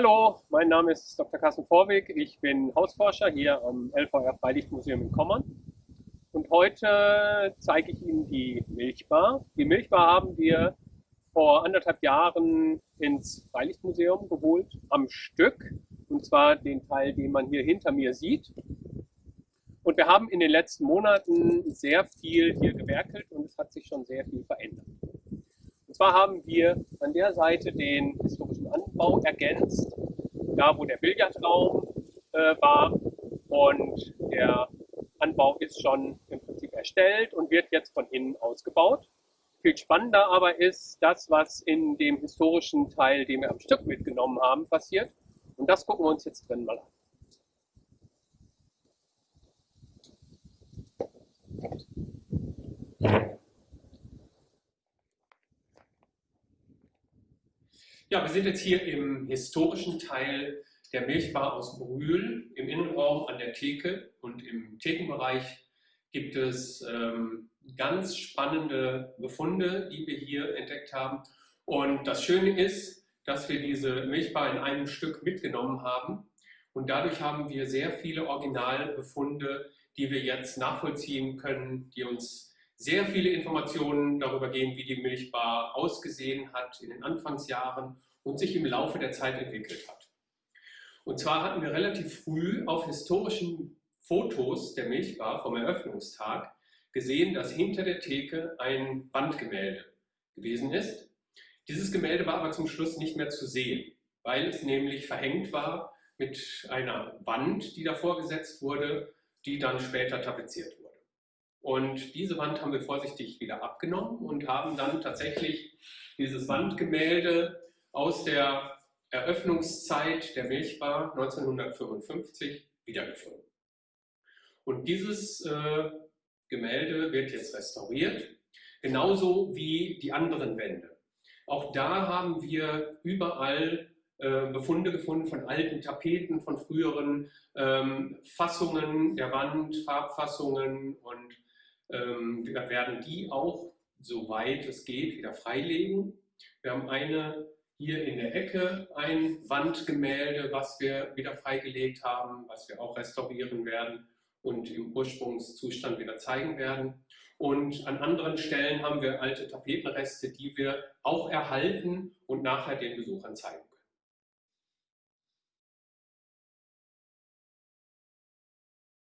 Hallo, mein Name ist Dr. Carsten Vorweg. Ich bin Hausforscher hier am LVR Freilichtmuseum in Kommern. Und heute zeige ich Ihnen die Milchbar. Die Milchbar haben wir vor anderthalb Jahren ins Freilichtmuseum geholt, am Stück. Und zwar den Teil, den man hier hinter mir sieht. Und wir haben in den letzten Monaten sehr viel hier gewerkelt und es hat sich schon sehr viel verändert. Zwar haben wir an der Seite den historischen Anbau ergänzt, da wo der Billardraum äh, war. Und der Anbau ist schon im Prinzip erstellt und wird jetzt von innen ausgebaut. Viel spannender aber ist das, was in dem historischen Teil, den wir am Stück mitgenommen haben, passiert. Und das gucken wir uns jetzt drin mal an. Ja, wir sind jetzt hier im historischen Teil der Milchbar aus Brühl, im Innenraum an der Theke und im Thekenbereich gibt es ähm, ganz spannende Befunde, die wir hier entdeckt haben. Und das Schöne ist, dass wir diese Milchbar in einem Stück mitgenommen haben und dadurch haben wir sehr viele Originalbefunde, die wir jetzt nachvollziehen können, die uns sehr viele Informationen darüber geben, wie die Milchbar ausgesehen hat in den Anfangsjahren und sich im Laufe der Zeit entwickelt hat. Und zwar hatten wir relativ früh auf historischen Fotos der Milchbar vom Eröffnungstag gesehen, dass hinter der Theke ein Wandgemälde gewesen ist. Dieses Gemälde war aber zum Schluss nicht mehr zu sehen, weil es nämlich verhängt war mit einer Wand, die davor gesetzt wurde, die dann später tapeziert wurde. Und diese Wand haben wir vorsichtig wieder abgenommen und haben dann tatsächlich dieses Wandgemälde aus der Eröffnungszeit der Milchbar 1955 wiedergefunden. Und dieses äh, Gemälde wird jetzt restauriert, genauso wie die anderen Wände. Auch da haben wir überall äh, Befunde gefunden von alten Tapeten, von früheren ähm, Fassungen der Wand, Farbfassungen und ähm, wir werden die auch, soweit es geht, wieder freilegen. Wir haben eine hier in der Ecke ein Wandgemälde, was wir wieder freigelegt haben, was wir auch restaurieren werden und im Ursprungszustand wieder zeigen werden. Und an anderen Stellen haben wir alte Tapetenreste, die wir auch erhalten und nachher den Besuchern zeigen.